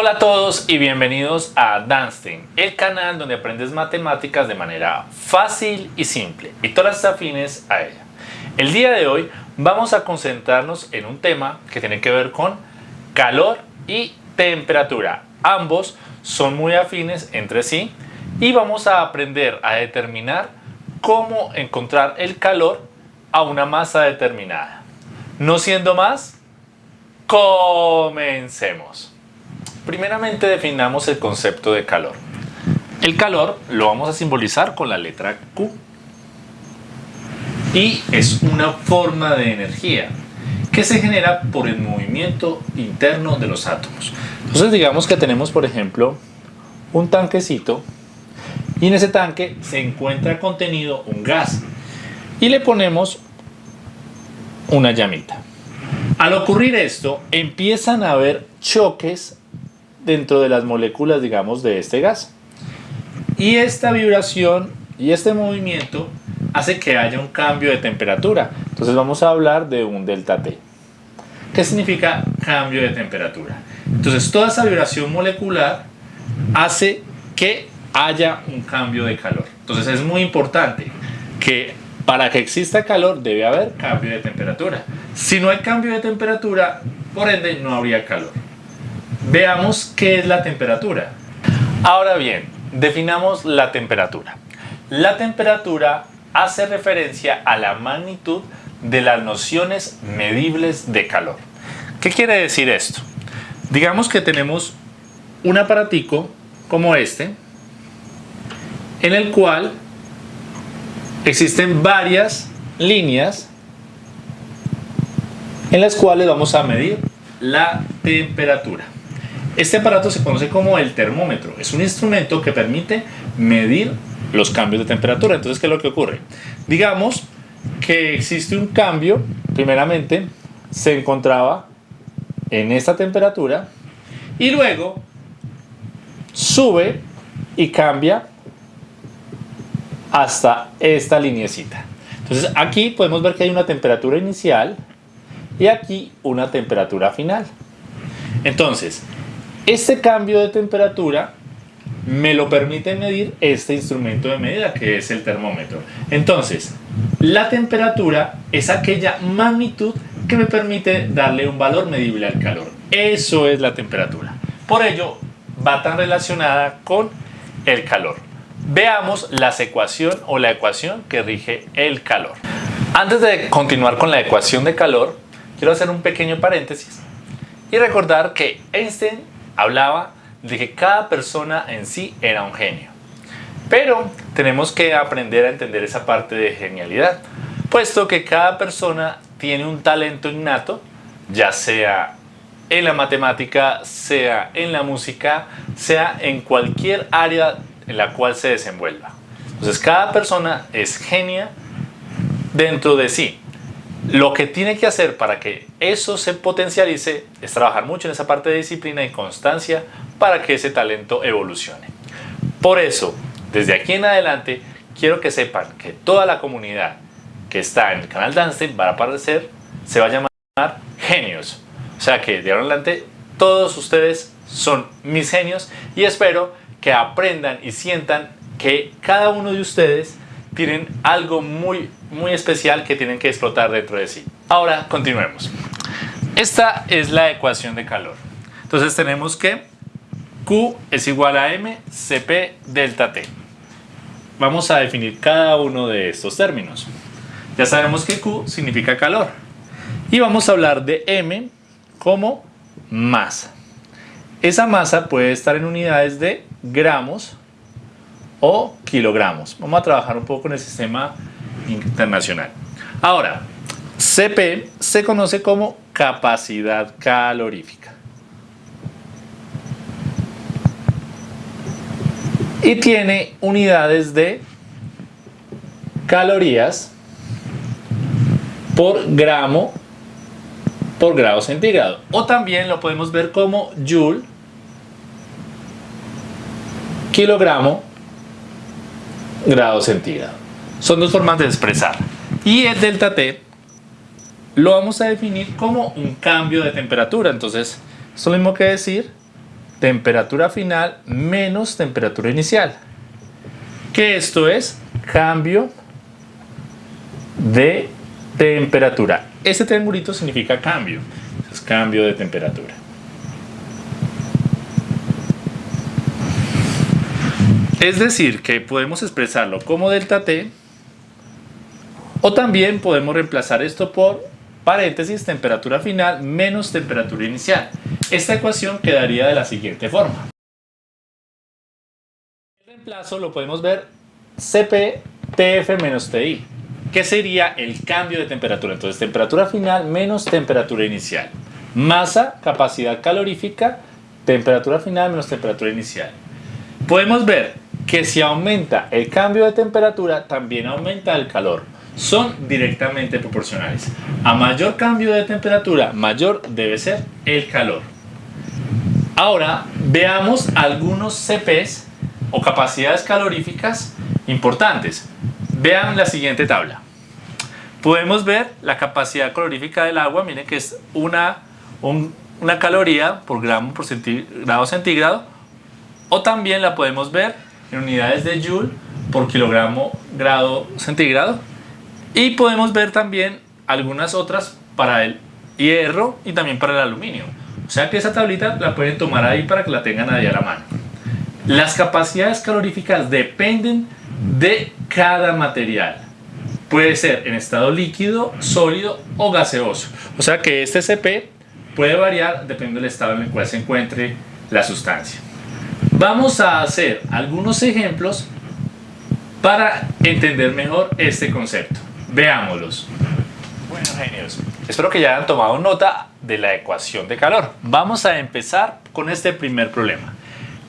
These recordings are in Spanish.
Hola a todos y bienvenidos a Danstein, el canal donde aprendes matemáticas de manera fácil y simple y todas las afines a ella. El día de hoy vamos a concentrarnos en un tema que tiene que ver con calor y temperatura. Ambos son muy afines entre sí y vamos a aprender a determinar cómo encontrar el calor a una masa determinada. No siendo más, comencemos. Primeramente definamos el concepto de calor. El calor lo vamos a simbolizar con la letra Q. Y es una forma de energía que se genera por el movimiento interno de los átomos. Entonces digamos que tenemos por ejemplo un tanquecito y en ese tanque se encuentra contenido un gas y le ponemos una llamita. Al ocurrir esto empiezan a haber choques dentro de las moléculas, digamos, de este gas. Y esta vibración y este movimiento hace que haya un cambio de temperatura. Entonces vamos a hablar de un delta T. ¿Qué significa cambio de temperatura? Entonces toda esa vibración molecular hace que haya un cambio de calor. Entonces es muy importante que para que exista calor debe haber cambio de temperatura. Si no hay cambio de temperatura, por ende no habría calor. Veamos qué es la temperatura. Ahora bien, definamos la temperatura. La temperatura hace referencia a la magnitud de las nociones medibles de calor. ¿Qué quiere decir esto? Digamos que tenemos un aparatico como este, en el cual existen varias líneas en las cuales vamos a medir la temperatura. Este aparato se conoce como el termómetro. Es un instrumento que permite medir los cambios de temperatura. Entonces, ¿qué es lo que ocurre? Digamos que existe un cambio, primeramente se encontraba en esta temperatura y luego sube y cambia hasta esta linecita. Entonces aquí podemos ver que hay una temperatura inicial y aquí una temperatura final. Entonces, este cambio de temperatura me lo permite medir este instrumento de medida que es el termómetro. Entonces, la temperatura es aquella magnitud que me permite darle un valor medible al calor. Eso es la temperatura. Por ello, va tan relacionada con el calor. Veamos la ecuación o la ecuación que rige el calor. Antes de continuar con la ecuación de calor, quiero hacer un pequeño paréntesis y recordar que Einstein hablaba de que cada persona en sí era un genio. Pero tenemos que aprender a entender esa parte de genialidad, puesto que cada persona tiene un talento innato, ya sea en la matemática, sea en la música, sea en cualquier área en la cual se desenvuelva. Entonces cada persona es genia dentro de sí. Lo que tiene que hacer para que eso se potencialice es trabajar mucho en esa parte de disciplina y constancia para que ese talento evolucione. Por eso, desde aquí en adelante, quiero que sepan que toda la comunidad que está en el canal Danstein va a aparecer, se va a llamar genios. O sea que de ahora en adelante todos ustedes son mis genios y espero que aprendan y sientan que cada uno de ustedes tienen algo muy, muy especial que tienen que explotar dentro de sí. Ahora, continuemos. Esta es la ecuación de calor. Entonces tenemos que Q es igual a M delta T. Vamos a definir cada uno de estos términos. Ya sabemos que Q significa calor. Y vamos a hablar de M como masa. Esa masa puede estar en unidades de gramos o kilogramos. Vamos a trabajar un poco en el sistema internacional. Ahora, CP se conoce como capacidad calorífica. Y tiene unidades de calorías por gramo por grado centígrado. O también lo podemos ver como joule, kilogramo grados centígrados. Son dos formas de expresar. Y el delta T lo vamos a definir como un cambio de temperatura. Entonces, es lo mismo que decir temperatura final menos temperatura inicial. Que esto es cambio de temperatura. Este triangulito significa cambio. Es cambio de temperatura. Es decir, que podemos expresarlo como delta T o también podemos reemplazar esto por paréntesis temperatura final menos temperatura inicial. Esta ecuación quedaría de la siguiente forma. El reemplazo lo podemos ver Cp Tf menos Ti, que sería el cambio de temperatura. Entonces temperatura final menos temperatura inicial. Masa, capacidad calorífica, temperatura final menos temperatura inicial. Podemos ver que si aumenta el cambio de temperatura, también aumenta el calor. Son directamente proporcionales. A mayor cambio de temperatura, mayor debe ser el calor. Ahora veamos algunos CPs o capacidades caloríficas importantes. Vean la siguiente tabla. Podemos ver la capacidad calorífica del agua, miren que es una, una caloría por gramo por grado centígrado, o también la podemos ver en unidades de Joule por kilogramo grado centígrado y podemos ver también algunas otras para el hierro y también para el aluminio. O sea que esa tablita la pueden tomar ahí para que la tengan ahí a la mano. Las capacidades caloríficas dependen de cada material. Puede ser en estado líquido, sólido o gaseoso. O sea que este CP puede variar dependiendo del estado en el cual se encuentre la sustancia. Vamos a hacer algunos ejemplos para entender mejor este concepto. Veámoslos. Bueno, genios, espero que ya hayan tomado nota de la ecuación de calor. Vamos a empezar con este primer problema.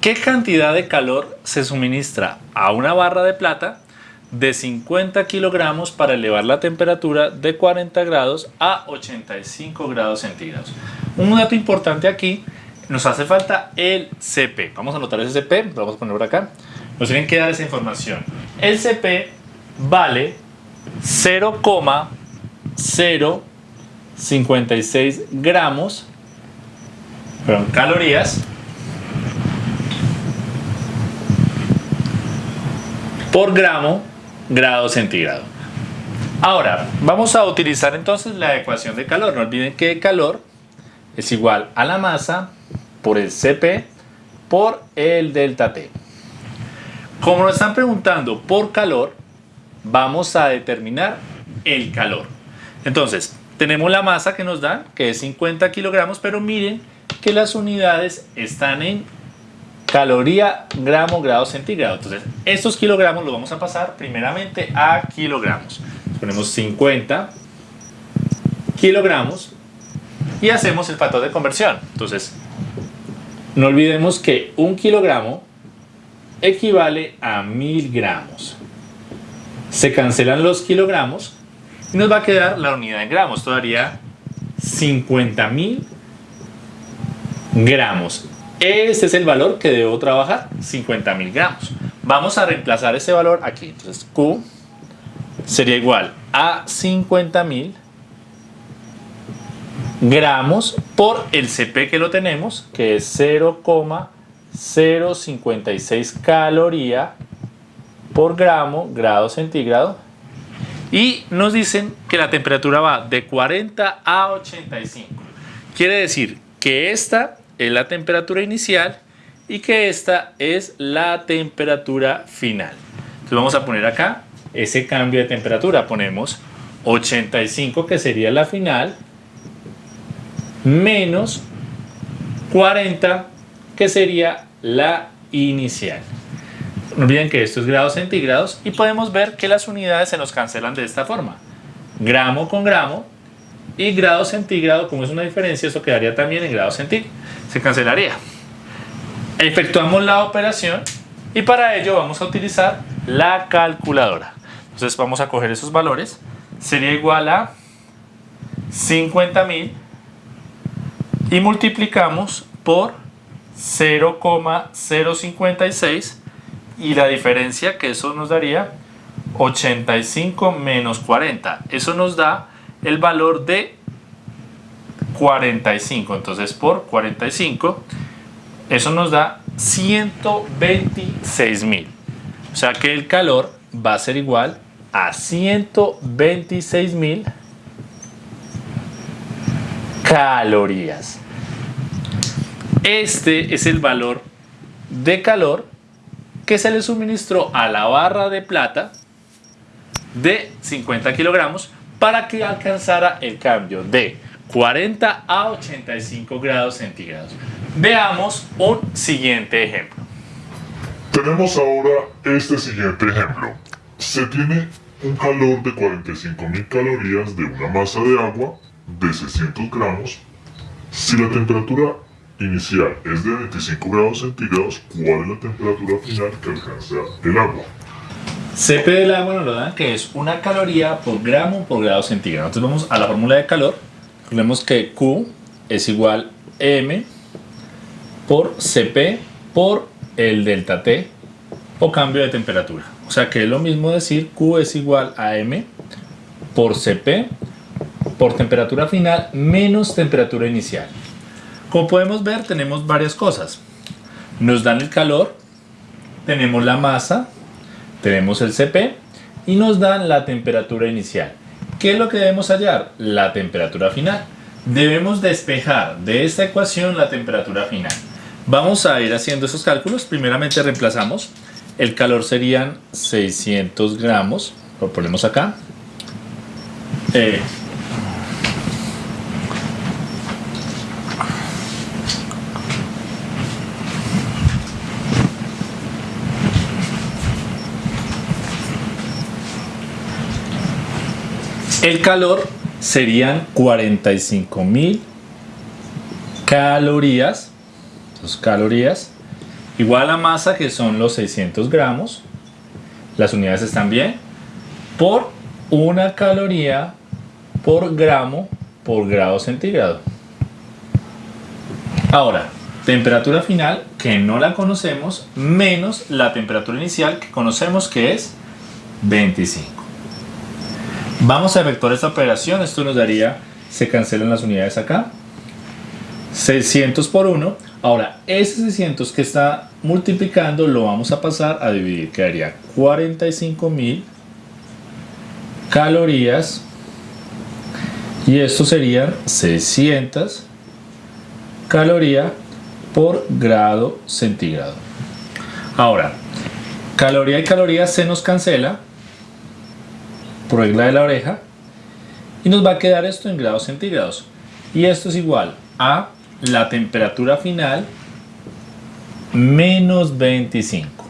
¿Qué cantidad de calor se suministra a una barra de plata de 50 kilogramos para elevar la temperatura de 40 grados a 85 grados centígrados? Un dato importante aquí nos hace falta el CP. Vamos a anotar ese CP, lo vamos a poner por acá. Nos tienen que dar esa información. El CP vale 0,056 gramos, perdón, calorías por gramo grado centígrado. Ahora, vamos a utilizar entonces la ecuación de calor. No olviden que calor es igual a la masa por el CP por el delta T. Como nos están preguntando por calor, vamos a determinar el calor. Entonces, tenemos la masa que nos dan, que es 50 kilogramos, pero miren que las unidades están en caloría, gramo, grado centígrado. Entonces, estos kilogramos los vamos a pasar primeramente a kilogramos. Ponemos 50 kilogramos y hacemos el factor de conversión. Entonces, no olvidemos que un kilogramo equivale a mil gramos. Se cancelan los kilogramos y nos va a quedar la unidad en gramos. Esto daría 50.000 gramos. Ese es el valor que debo trabajar, 50.000 gramos. Vamos a reemplazar ese valor aquí. Entonces Q sería igual a 50.000 gramos por el CP que lo tenemos, que es 0,056 caloría por gramo grado centígrado. Y nos dicen que la temperatura va de 40 a 85. Quiere decir que esta es la temperatura inicial y que esta es la temperatura final. Entonces vamos a poner acá ese cambio de temperatura. Ponemos 85 que sería la final menos 40 que sería la inicial. No olviden que esto es grados centígrados y podemos ver que las unidades se nos cancelan de esta forma. Gramo con gramo y grado centígrado, como es una diferencia, eso quedaría también en grado centígrado. Se cancelaría. Efectuamos la operación y para ello vamos a utilizar la calculadora. Entonces vamos a coger esos valores. Sería igual a 50.000 y multiplicamos por 0,056 y la diferencia que eso nos daría 85 menos 40 eso nos da el valor de 45 entonces por 45 Eso nos da 126 mil. O sea que el calor va a ser igual a 126 mil calorías. Este es el valor de calor que se le suministró a la barra de plata de 50 kilogramos para que alcanzara el cambio de 40 a 85 grados centígrados. Veamos un siguiente ejemplo. Tenemos ahora este siguiente ejemplo. Se tiene un calor de 45.000 calorías de una masa de agua de 600 gramos. Si la temperatura inicial es de 25 grados centígrados, ¿cuál es la temperatura final que alcanza el agua? CP del agua nos lo dan que es una caloría por gramo por grado centígrado. Entonces vamos a la fórmula de calor. Recordemos que Q es igual M por CP por el delta T o cambio de temperatura. O sea que es lo mismo decir Q es igual a M por CP por temperatura final menos temperatura inicial. Como podemos ver tenemos varias cosas. Nos dan el calor, tenemos la masa, tenemos el CP y nos dan la temperatura inicial. ¿Qué es lo que debemos hallar? La temperatura final. Debemos despejar de esta ecuación la temperatura final. Vamos a ir haciendo esos cálculos. Primeramente reemplazamos. El calor serían 600 gramos. Lo ponemos acá. Eh, El calor serían 45 mil calorías, calorías, igual a masa que son los 600 gramos, las unidades están bien, por una caloría por gramo por grado centígrado. Ahora, temperatura final que no la conocemos menos la temperatura inicial que conocemos que es 25. Vamos a efectuar esta operación, esto nos daría, se cancelan las unidades acá, 600 por 1, ahora ese 600 que está multiplicando lo vamos a pasar a dividir, quedaría 45.000 calorías. Y esto serían 600 calorías por grado centígrado. Ahora, caloría y caloría se nos cancela, regla de la oreja y nos va a quedar esto en grados centígrados. Y esto es igual a la temperatura final menos 25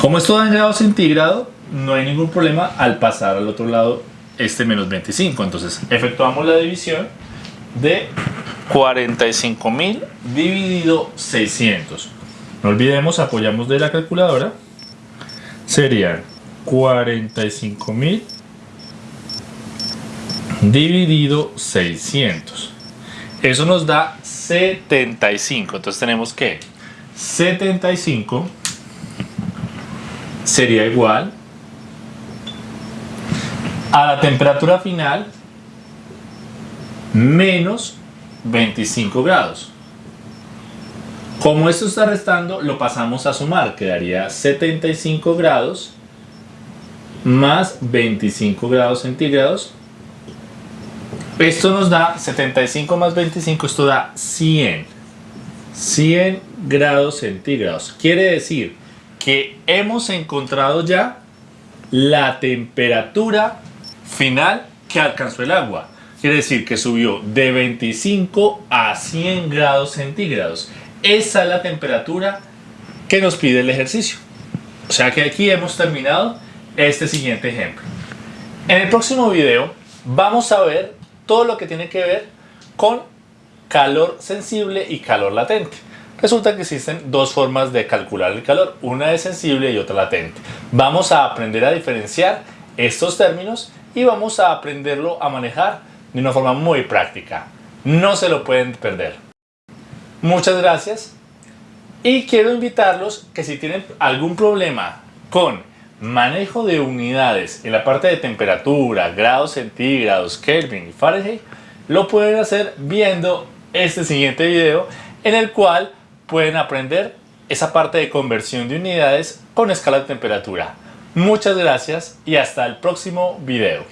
como esto da en grados centígrados no hay ningún problema al pasar al otro lado este menos 25 entonces efectuamos la división de 45.000 dividido 600 no olvidemos apoyamos de la calculadora serían 45.000 dividido 600. Eso nos da 75. Entonces tenemos que 75 sería igual a la temperatura final menos 25 grados. Como esto está restando, lo pasamos a sumar. Quedaría 75 grados más 25 grados centígrados. Esto nos da 75 más 25, esto da 100. 100 grados centígrados. Quiere decir que hemos encontrado ya la temperatura final que alcanzó el agua. Quiere decir que subió de 25 a 100 grados centígrados. Esa es la temperatura que nos pide el ejercicio. O sea que aquí hemos terminado este siguiente ejemplo. En el próximo video vamos a ver todo lo que tiene que ver con calor sensible y calor latente. Resulta que existen dos formas de calcular el calor, una es sensible y otra latente. Vamos a aprender a diferenciar estos términos y vamos a aprenderlo a manejar de una forma muy práctica. No se lo pueden perder. Muchas gracias y quiero invitarlos que si tienen algún problema con manejo de unidades en la parte de temperatura, grados centígrados, Kelvin y Fahrenheit, lo pueden hacer viendo este siguiente video en el cual pueden aprender esa parte de conversión de unidades con escala de temperatura. Muchas gracias y hasta el próximo video.